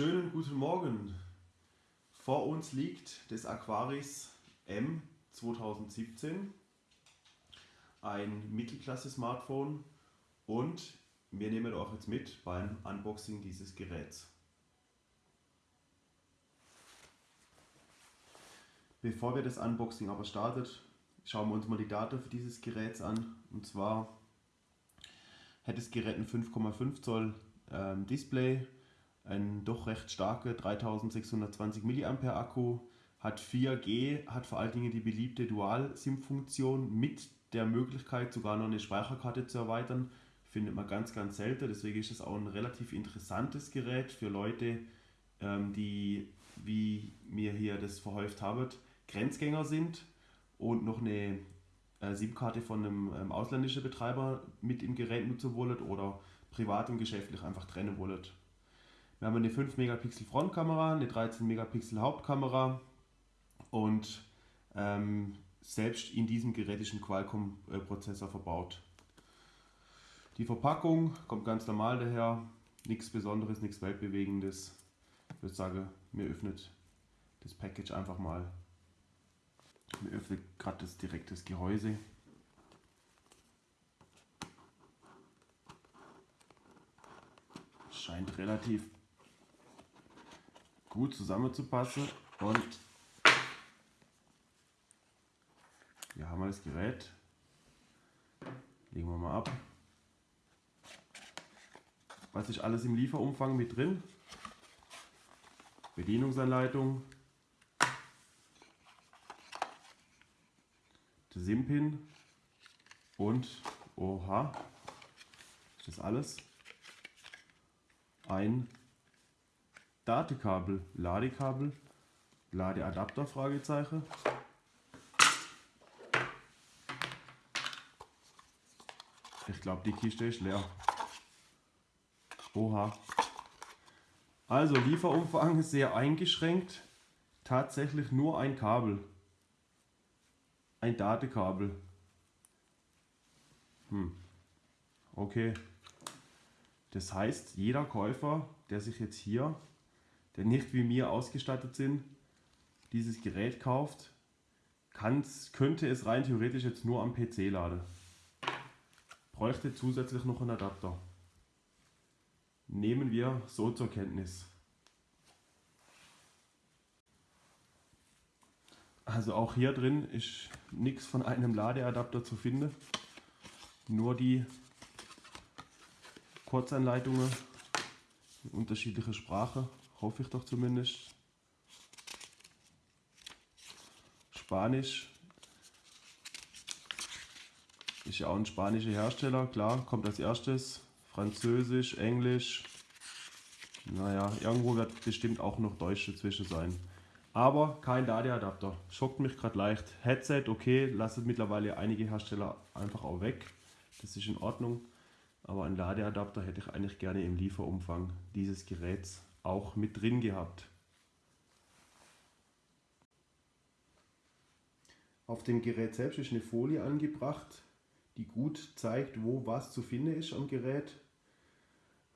Schönen guten Morgen. Vor uns liegt das Aquaris M 2017, ein Mittelklasse-Smartphone und wir nehmen euch jetzt mit beim Unboxing dieses Geräts. Bevor wir das Unboxing aber startet, schauen wir uns mal die Daten für dieses Gerät an. Und zwar hat das Gerät ein 5,5 Zoll ähm, Display, ein doch recht starker 3620 mAh Akku, hat 4G, hat vor allen Dingen die beliebte Dual-SIM-Funktion mit der Möglichkeit sogar noch eine Speicherkarte zu erweitern. Findet man ganz, ganz selten, deswegen ist es auch ein relativ interessantes Gerät für Leute, ähm, die, wie mir hier das verhäuft haben, Grenzgänger sind und noch eine äh, SIM-Karte von einem ähm, ausländischen Betreiber mit im Gerät nutzen wollen oder privat und geschäftlich einfach trennen wollen. Wir haben eine 5 Megapixel Frontkamera, eine 13 Megapixel Hauptkamera und ähm, selbst in diesem Gerät ist ein Qualcomm-Prozessor verbaut. Die Verpackung kommt ganz normal daher, nichts Besonderes, nichts Weltbewegendes. Ich würde sagen, mir öffnet das Package einfach mal. Mir öffnet gerade das direktes Gehäuse. Scheint relativ gut zusammenzupassen und hier haben wir das Gerät. Legen wir mal ab. Was ist alles im Lieferumfang mit drin? Bedienungsanleitung, SIM-Pin und, oha, ist das alles? Ein Datekabel, Ladekabel, Ladeadapter, Fragezeichen. Ich glaube, die Kiste ist leer. Oha. Also Lieferumfang ist sehr eingeschränkt. Tatsächlich nur ein Kabel. Ein Datekabel. Hm. Okay. Das heißt, jeder Käufer, der sich jetzt hier, der nicht wie mir ausgestattet sind, dieses Gerät kauft, könnte es rein theoretisch jetzt nur am PC laden. Bräuchte zusätzlich noch einen Adapter. Nehmen wir so zur Kenntnis. Also auch hier drin ist nichts von einem Ladeadapter zu finden. Nur die Kurzanleitungen in unterschiedlicher Sprache, hoffe ich doch zumindest. Spanisch ist ja auch ein spanischer Hersteller, klar, kommt als erstes. Französisch, Englisch. Naja, irgendwo wird bestimmt auch noch Deutsch dazwischen sein. Aber kein Ladeadapter. Schockt mich gerade leicht. Headset, okay, lasst mittlerweile einige Hersteller einfach auch weg. Das ist in Ordnung. Aber ein Ladeadapter hätte ich eigentlich gerne im Lieferumfang dieses Geräts auch mit drin gehabt. Auf dem Gerät selbst ist eine Folie angebracht, die gut zeigt, wo was zu finden ist am Gerät.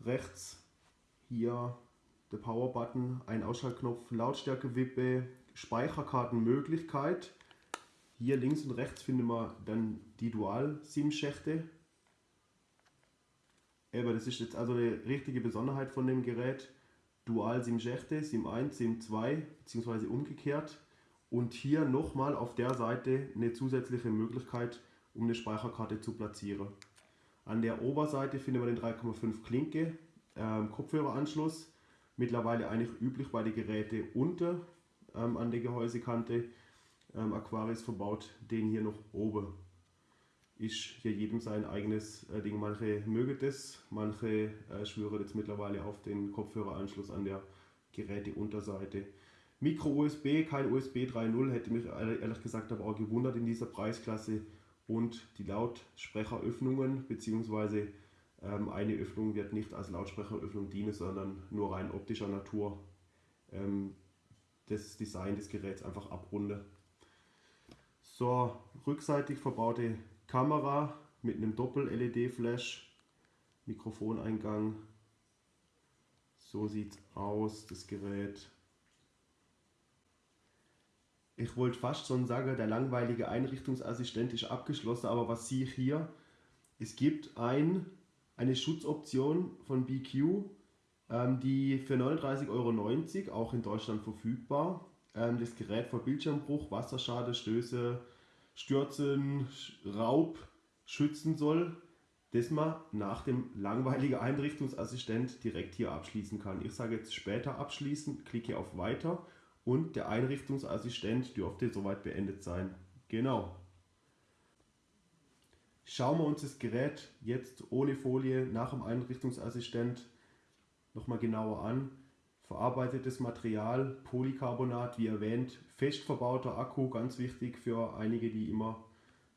Rechts hier der Power-Button, ein Ausschaltknopf, Lautstärke-Wippe, Speicherkartenmöglichkeit. Hier links und rechts finden wir dann die Dual-SIM-Schächte. Aber das ist jetzt also eine richtige Besonderheit von dem Gerät. Dual-SIM-Schächte, SIM 1, SIM 2 bzw. umgekehrt. Und hier nochmal auf der Seite eine zusätzliche Möglichkeit, um eine Speicherkarte zu platzieren. An der Oberseite finden wir den 3,5 Klinke ähm, Kopfhöreranschluss mittlerweile eigentlich üblich bei den Geräten unter ähm, an der Gehäusekante. Ähm, Aquaris verbaut den hier noch oben. Ist hier jedem sein eigenes äh, Ding. Manche mögen das, manche äh, schwören jetzt mittlerweile auf den Kopfhöreranschluss an der Geräteunterseite. Micro-USB, kein USB 3.0, hätte mich ehrlich gesagt aber auch gewundert in dieser Preisklasse. Und die Lautsprecheröffnungen bzw. Ähm, eine Öffnung wird nicht als Lautsprecheröffnung dienen, sondern nur rein optischer Natur ähm, das Design des Geräts einfach abrunden. So, rückseitig verbaute Kamera mit einem Doppel-LED-Flash, Mikrofoneingang. So sieht es aus, das Gerät. Ich wollte fast schon sagen, der langweilige Einrichtungsassistent ist abgeschlossen, aber was sehe ich hier? Es gibt ein, eine Schutzoption von BQ, ähm, die für 39,90 Euro auch in Deutschland verfügbar. Ähm, das Gerät vor Bildschirmbruch, Wasserschade, Stöße, Stürzen, Raub schützen soll, das man nach dem langweiligen Einrichtungsassistent direkt hier abschließen kann. Ich sage jetzt später abschließen, klicke auf Weiter und der Einrichtungsassistent dürfte soweit beendet sein. Genau. Schauen wir uns das Gerät jetzt ohne Folie nach dem Einrichtungsassistent nochmal genauer an. Verarbeitetes Material, Polycarbonat, wie erwähnt, fest verbauter Akku, ganz wichtig für einige, die immer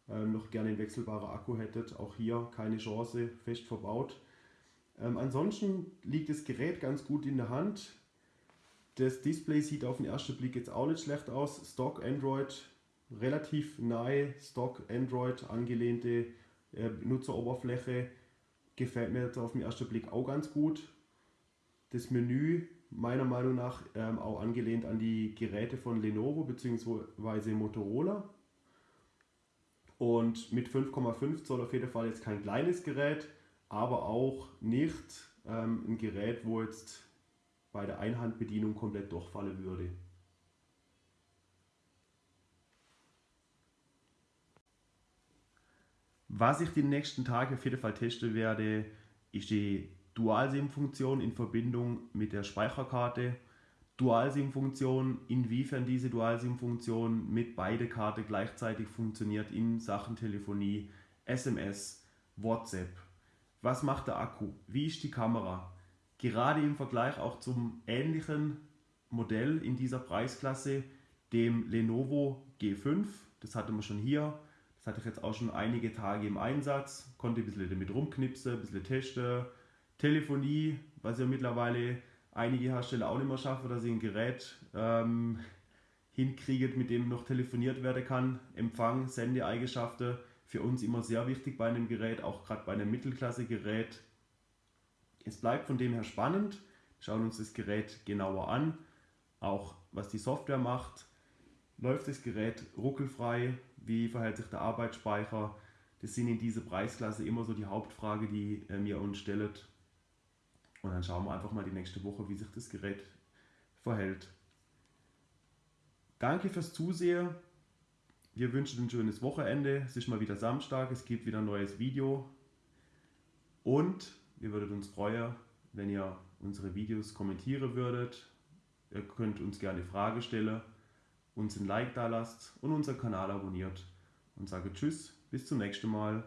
ähm, noch gerne einen wechselbaren Akku hättet. Auch hier keine Chance, fest verbaut. Ähm, ansonsten liegt das Gerät ganz gut in der Hand. Das Display sieht auf den ersten Blick jetzt auch nicht schlecht aus. Stock Android, relativ nahe Stock Android angelehnte äh, Benutzeroberfläche. Gefällt mir jetzt auf den ersten Blick auch ganz gut. Das Menü meiner Meinung nach ähm, auch angelehnt an die Geräte von Lenovo bzw. Motorola. Und mit 5,5 Zoll auf jeden Fall jetzt kein kleines Gerät, aber auch nicht ähm, ein Gerät, wo jetzt bei der Einhandbedienung komplett durchfallen würde. Was ich die nächsten Tage auf jeden Fall testen werde, ist die Dual-SIM-Funktion in Verbindung mit der Speicherkarte. Dual-SIM-Funktion, inwiefern diese Dual-SIM-Funktion mit beide Karte gleichzeitig funktioniert in Sachen Telefonie, SMS, WhatsApp. Was macht der Akku? Wie ist die Kamera? gerade im Vergleich auch zum ähnlichen Modell in dieser Preisklasse, dem Lenovo G5. Das hatten wir schon hier. Das hatte ich jetzt auch schon einige Tage im Einsatz. Konnte ein bisschen damit rumknipsen, ein bisschen testen. Telefonie, was ja mittlerweile einige Hersteller auch nicht mehr schaffen, dass sie ein Gerät ähm, hinkriegen, mit dem noch telefoniert werden kann. Empfang, Sendeeigenschaften, für uns immer sehr wichtig bei einem Gerät, auch gerade bei einem Mittelklasse-Gerät es bleibt von dem her spannend. Wir schauen uns das Gerät genauer an, auch was die Software macht. Läuft das Gerät ruckelfrei? Wie verhält sich der Arbeitsspeicher? Das sind in dieser Preisklasse immer so die Hauptfrage, die äh, mir uns stellt. Und dann schauen wir einfach mal die nächste Woche, wie sich das Gerät verhält. Danke fürs Zusehen. Wir wünschen ein schönes Wochenende. Es ist mal wieder Samstag, es gibt wieder ein neues Video. Und wir würden uns freuen, wenn ihr unsere Videos kommentieren würdet. Ihr könnt uns gerne Frage stellen, uns ein Like da lasst und unseren Kanal abonniert. Und sage Tschüss, bis zum nächsten Mal.